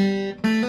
Música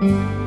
Mm-hmm.